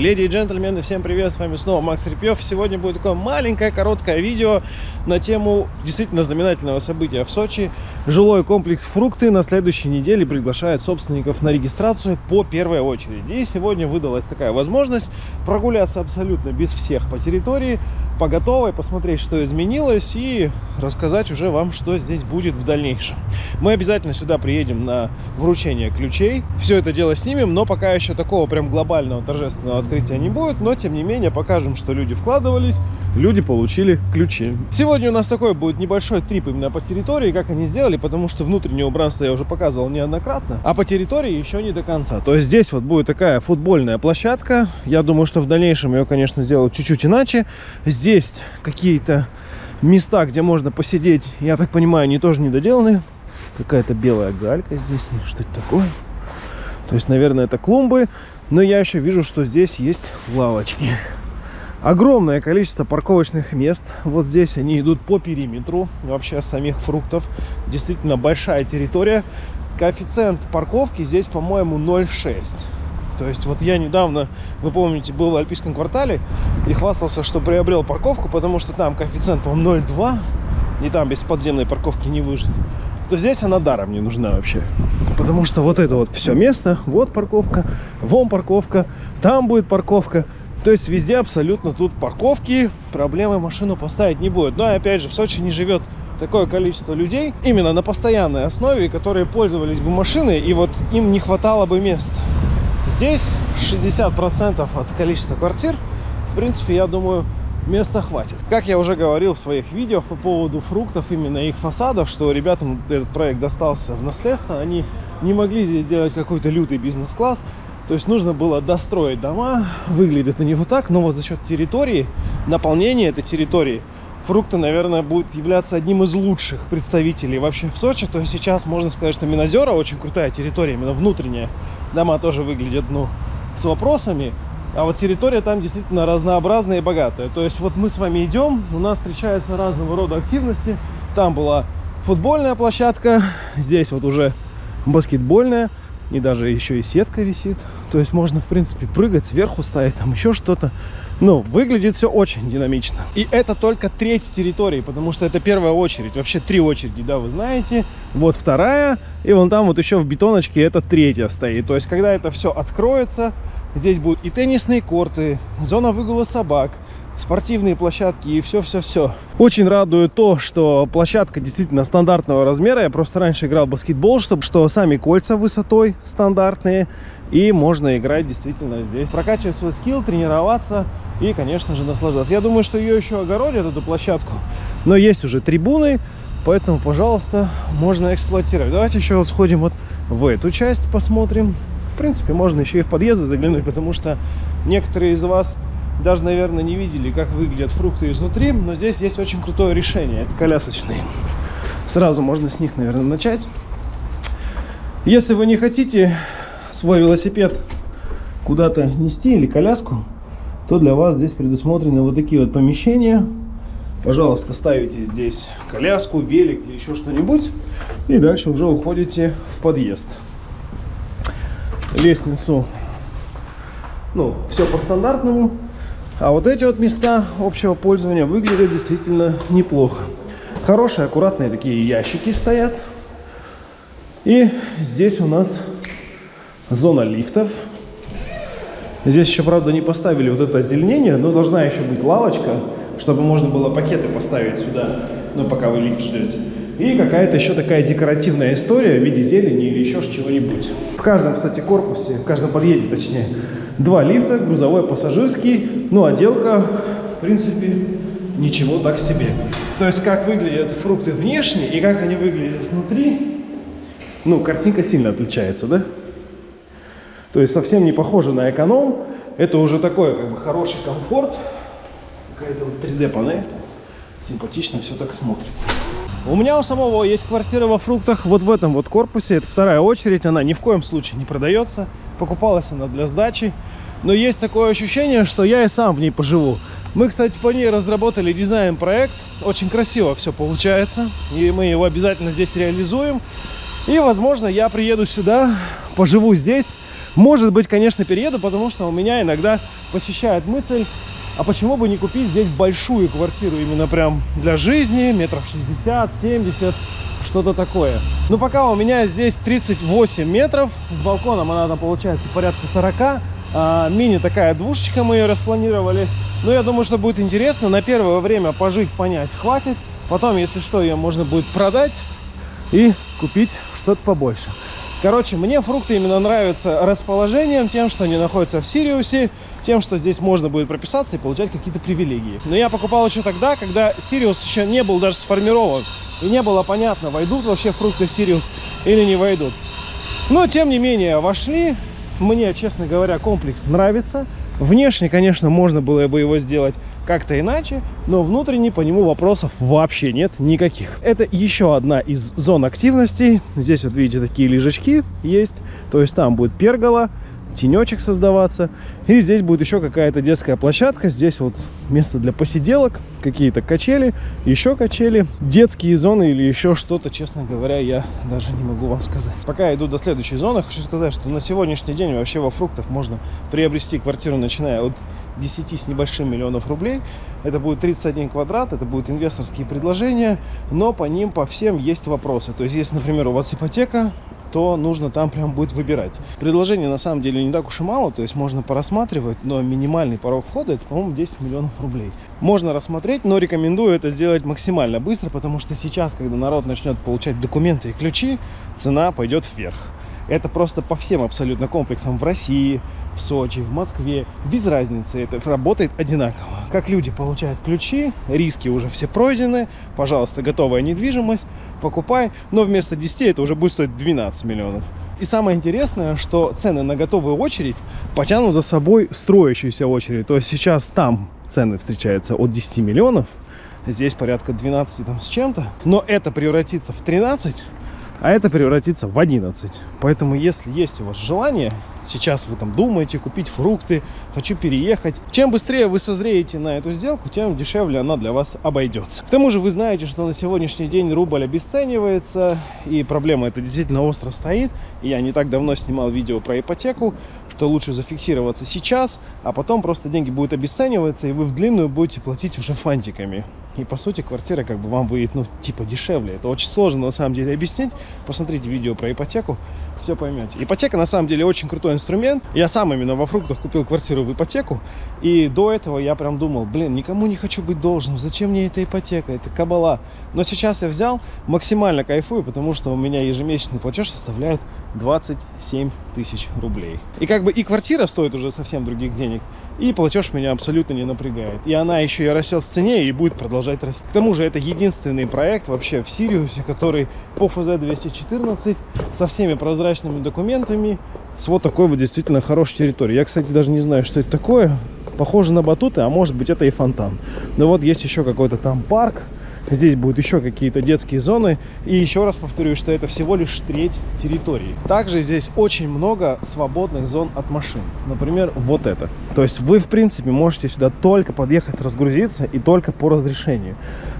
Леди и джентльмены, всем привет, с вами снова Макс Репьев. Сегодня будет такое маленькое, короткое видео на тему действительно знаменательного события в Сочи. Жилой комплекс «Фрукты» на следующей неделе приглашает собственников на регистрацию по первой очереди. И сегодня выдалась такая возможность прогуляться абсолютно без всех по территории, по готовой, посмотреть, что изменилось и рассказать уже вам, что здесь будет в дальнейшем. Мы обязательно сюда приедем на вручение ключей, все это дело снимем, но пока еще такого прям глобального торжественного открытия не будет, но тем не менее покажем, что люди вкладывались, люди получили ключи. Сегодня у нас такой будет небольшой трип именно по территории, как они сделали, потому что внутреннее убранство я уже показывал неоднократно, а по территории еще не до конца. То есть здесь вот будет такая футбольная площадка, я думаю, что в дальнейшем ее, конечно, сделают чуть-чуть иначе. Здесь какие-то места, где можно посидеть, я так понимаю, они тоже не доделаны. Какая-то белая галька здесь, что это такое? То есть, наверное, это клумбы. Но я еще вижу, что здесь есть лавочки. Огромное количество парковочных мест. Вот здесь они идут по периметру вообще самих фруктов. Действительно большая территория. Коэффициент парковки здесь, по-моему, 0,6. То есть вот я недавно, вы помните, был в Альпийском квартале и хвастался, что приобрел парковку, потому что там коэффициент, по 0,2, и там без подземной парковки не выжить то здесь она даром не нужна вообще. Потому что вот это вот все место, вот парковка, вон парковка, там будет парковка. То есть везде абсолютно тут парковки, проблемы машину поставить не будет. Но опять же, в Сочи не живет такое количество людей именно на постоянной основе, которые пользовались бы машиной, и вот им не хватало бы места. Здесь 60% от количества квартир, в принципе, я думаю, места хватит. Как я уже говорил в своих видео по поводу фруктов, именно их фасадов, что ребятам этот проект достался в наследство, они не могли здесь сделать какой-то лютый бизнес-класс, то есть нужно было достроить дома, выглядит они вот так, но вот за счет территории, наполнения этой территории, фрукты, наверное, будут являться одним из лучших представителей вообще в Сочи. То есть сейчас можно сказать, что Минозера очень крутая территория, именно внутренняя. Дома тоже выглядят, ну, с вопросами. А вот территория там действительно разнообразная и богатая. То есть вот мы с вами идем, у нас встречаются разного рода активности. Там была футбольная площадка, здесь вот уже баскетбольная. И даже еще и сетка висит. То есть можно, в принципе, прыгать сверху, ставить там еще что-то. Ну, выглядит все очень динамично. И это только треть территории, потому что это первая очередь. Вообще три очереди, да, вы знаете. Вот вторая, и вон там вот еще в бетоночке это третья стоит. То есть, когда это все откроется, здесь будут и теннисные корты, зона выгула собак, спортивные площадки и все-все-все. Очень радует то, что площадка действительно стандартного размера. Я просто раньше играл в баскетбол, чтобы что сами кольца высотой стандартные. И можно играть действительно здесь. Прокачивать свой скилл, тренироваться и, конечно же, наслаждаться. Я думаю, что ее еще огородят, эту площадку. Но есть уже трибуны, поэтому, пожалуйста, можно эксплуатировать. Давайте еще сходим вот в эту часть, посмотрим. Принципе, можно еще и в подъезды заглянуть, потому что некоторые из вас даже, наверное, не видели, как выглядят фрукты изнутри, но здесь есть очень крутое решение. Это колясочные. Сразу можно с них, наверное, начать. Если вы не хотите свой велосипед куда-то нести или коляску, то для вас здесь предусмотрены вот такие вот помещения. Пожалуйста, ставите здесь коляску, велик или еще что-нибудь. И дальше уже уходите в подъезд. Лестницу, ну, все по стандартному. А вот эти вот места общего пользования выглядят действительно неплохо. Хорошие, аккуратные такие ящики стоят. И здесь у нас зона лифтов. Здесь еще, правда, не поставили вот это озеленение, но должна еще быть лавочка, чтобы можно было пакеты поставить сюда, ну, пока вы лифт ждете. И какая-то еще такая декоративная история в виде зелени или еще чего-нибудь. В каждом, кстати, корпусе, в каждом подъезде, точнее, два лифта, грузовой, пассажирский. Ну, отделка, в принципе, ничего так себе. То есть, как выглядят фрукты внешне и как они выглядят внутри, ну, картинка сильно отличается, да? То есть, совсем не похоже на эконом. Это уже такой, как бы, хороший комфорт. Какая-то вот 3D-панель. Симпатично все так смотрится. У меня у самого есть квартира во фруктах вот в этом вот корпусе. Это вторая очередь. Она ни в коем случае не продается. Покупалась она для сдачи. Но есть такое ощущение, что я и сам в ней поживу. Мы, кстати, по ней разработали дизайн-проект. Очень красиво все получается. И мы его обязательно здесь реализуем. И, возможно, я приеду сюда, поживу здесь. Может быть, конечно, перееду, потому что у меня иногда посещает мысль, а почему бы не купить здесь большую квартиру, именно прям для жизни, метров 60, 70, что-то такое. Но пока у меня здесь 38 метров, с балконом она там получается порядка 40, а, мини такая двушечка, мы ее распланировали. Но я думаю, что будет интересно. На первое время пожить, понять хватит. Потом, если что, ее можно будет продать и купить что-то побольше. Короче, мне фрукты именно нравятся расположением, тем, что они находятся в Сириусе, тем, что здесь можно будет прописаться и получать какие-то привилегии. Но я покупал еще тогда, когда Сириус еще не был даже сформирован. И не было понятно, войдут вообще фрукты в Сириус или не войдут. Но, тем не менее, вошли, мне, честно говоря, комплекс нравится. Внешне, конечно, можно было бы его сделать как-то иначе, но внутренне по нему вопросов вообще нет никаких. Это еще одна из зон активности. Здесь вот видите такие лежачки есть, то есть там будет пергола, тенечек создаваться. И здесь будет еще какая-то детская площадка. Здесь вот место для посиделок, какие-то качели, еще качели, детские зоны или еще что-то, честно говоря, я даже не могу вам сказать. Пока я иду до следующей зоны, хочу сказать, что на сегодняшний день вообще во фруктах можно приобрести квартиру, начиная от 10 с небольшим миллионов рублей. Это будет 31 квадрат, это будут инвесторские предложения, но по ним, по всем есть вопросы. То есть, если, например, у вас ипотека, то нужно там прям будет выбирать. Предложений на самом деле не так уж и мало, то есть можно порассматривать, но минимальный порог входа это, по-моему, 10 миллионов рублей. Можно рассмотреть, но рекомендую это сделать максимально быстро, потому что сейчас, когда народ начнет получать документы и ключи, цена пойдет вверх. Это просто по всем абсолютно комплексам в России, в Сочи, в Москве. Без разницы, это работает одинаково. Как люди получают ключи, риски уже все пройдены. Пожалуйста, готовая недвижимость, покупай. Но вместо 10 это уже будет стоить 12 миллионов. И самое интересное, что цены на готовую очередь потянут за собой строящуюся очередь. То есть сейчас там цены встречаются от 10 миллионов, здесь порядка 12 там с чем-то. Но это превратится в 13 а это превратится в 11. Поэтому, если есть у вас желание, сейчас вы там думаете купить фрукты, хочу переехать, чем быстрее вы созреете на эту сделку, тем дешевле она для вас обойдется. К тому же вы знаете, что на сегодняшний день рубль обесценивается, и проблема эта действительно остро стоит. Я не так давно снимал видео про ипотеку, что лучше зафиксироваться сейчас, а потом просто деньги будут обесцениваться, и вы в длинную будете платить уже фантиками. И по сути квартира как бы вам будет, ну, типа дешевле. Это очень сложно на самом деле объяснить. Посмотрите видео про ипотеку, все поймете. Ипотека на самом деле очень крутой инструмент. Я сам именно во фруктах купил квартиру в ипотеку. И до этого я прям думал, блин, никому не хочу быть должным. Зачем мне эта ипотека? Это кабала. Но сейчас я взял, максимально кайфую, потому что у меня ежемесячный платеж составляет 27 тысяч рублей. И как бы и квартира стоит уже совсем других денег, и платеж меня абсолютно не напрягает. И она еще и растет в цене и будет продолжать расти. К тому же это единственный проект вообще в Сириусе, который по ФЗ-214 со всеми прозрачными документами, с вот такой вот действительно хорошей территорией. Я, кстати, даже не знаю, что это такое. Похоже на батуты, а может быть это и фонтан. Но вот есть еще какой-то там парк Здесь будут еще какие-то детские зоны. И еще раз повторю, что это всего лишь треть территории. Также здесь очень много свободных зон от машин. Например, вот это. То есть вы, в принципе, можете сюда только подъехать, разгрузиться и только по разрешению.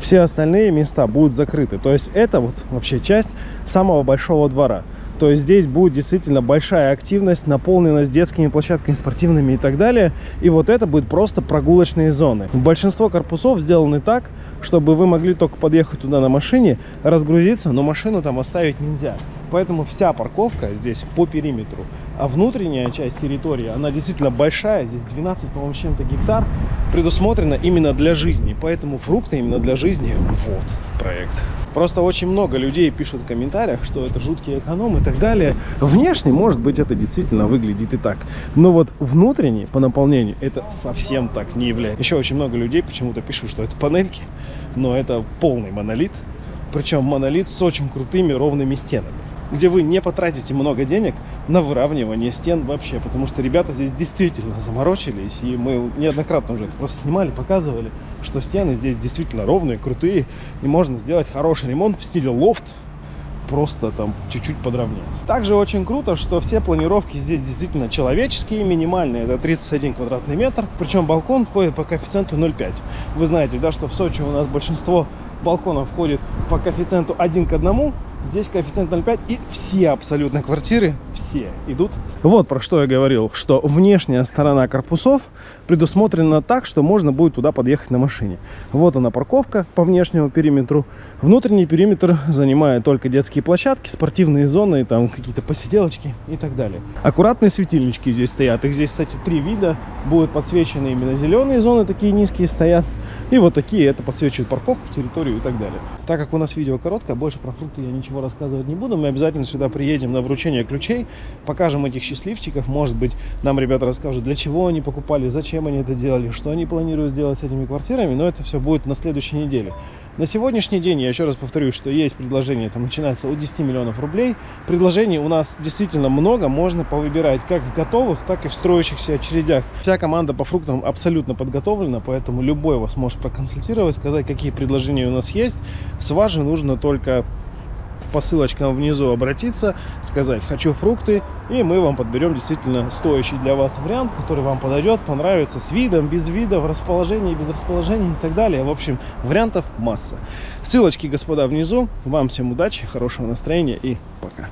Все остальные места будут закрыты. То есть это вот вообще часть самого большого двора. То здесь будет действительно большая активность, наполненность детскими площадками спортивными и так далее. И вот это будет просто прогулочные зоны. Большинство корпусов сделаны так, чтобы вы могли только подъехать туда на машине, разгрузиться, но машину там оставить нельзя. Поэтому вся парковка здесь по периметру. А внутренняя часть территории, она действительно большая. Здесь 12, по-моему, чем-то гектар предусмотрена именно для жизни. Поэтому фрукты именно для жизни. Вот проект. Просто очень много людей пишут в комментариях, что это жуткий эконом и так далее. Внешне, может быть, это действительно выглядит и так. Но вот внутренне, по наполнению, это совсем так не является. Еще очень много людей почему-то пишут, что это панельки, но это полный монолит. Причем монолит с очень крутыми ровными стенами где вы не потратите много денег на выравнивание стен вообще, потому что ребята здесь действительно заморочились, и мы неоднократно уже это просто снимали, показывали, что стены здесь действительно ровные, крутые, и можно сделать хороший ремонт в стиле лофт, просто там чуть-чуть подровнять. Также очень круто, что все планировки здесь действительно человеческие, минимальные, это 31 квадратный метр, причем балкон входит по коэффициенту 0,5. Вы знаете, да, что в Сочи у нас большинство балконов входит по коэффициенту 1 к 1, Здесь коэффициент 0,5 и все абсолютно квартиры, все идут. Вот про что я говорил, что внешняя сторона корпусов предусмотрена так, что можно будет туда подъехать на машине. Вот она парковка по внешнему периметру. Внутренний периметр занимает только детские площадки, спортивные зоны, там какие-то посиделочки и так далее. Аккуратные светильнички здесь стоят. Их здесь, кстати, три вида. Будут подсвечены именно зеленые зоны, такие низкие стоят. И вот такие, это подсвечивают парковку, территорию и так далее. Так как у нас видео короткое, больше про фрукты я ничего рассказывать не буду. Мы обязательно сюда приедем на вручение ключей, покажем этих счастливчиков. Может быть, нам ребята расскажут, для чего они покупали, зачем они это делали, что они планируют сделать с этими квартирами. Но это все будет на следующей неделе. На сегодняшний день, я еще раз повторюсь, что есть предложение, там начинается от 10 миллионов рублей. Предложений у нас действительно много, можно повыбирать как в готовых, так и в строящихся очередях. Вся команда по фруктам абсолютно подготовлена, поэтому любой вас может проконсультировать, сказать, какие предложения у нас есть. С вас же нужно только по ссылочкам внизу обратиться, сказать «хочу фрукты», и мы вам подберем действительно стоящий для вас вариант, который вам подойдет, понравится с видом, без вида, в расположении, без расположения и так далее. В общем, вариантов масса. Ссылочки, господа, внизу. Вам всем удачи, хорошего настроения и пока.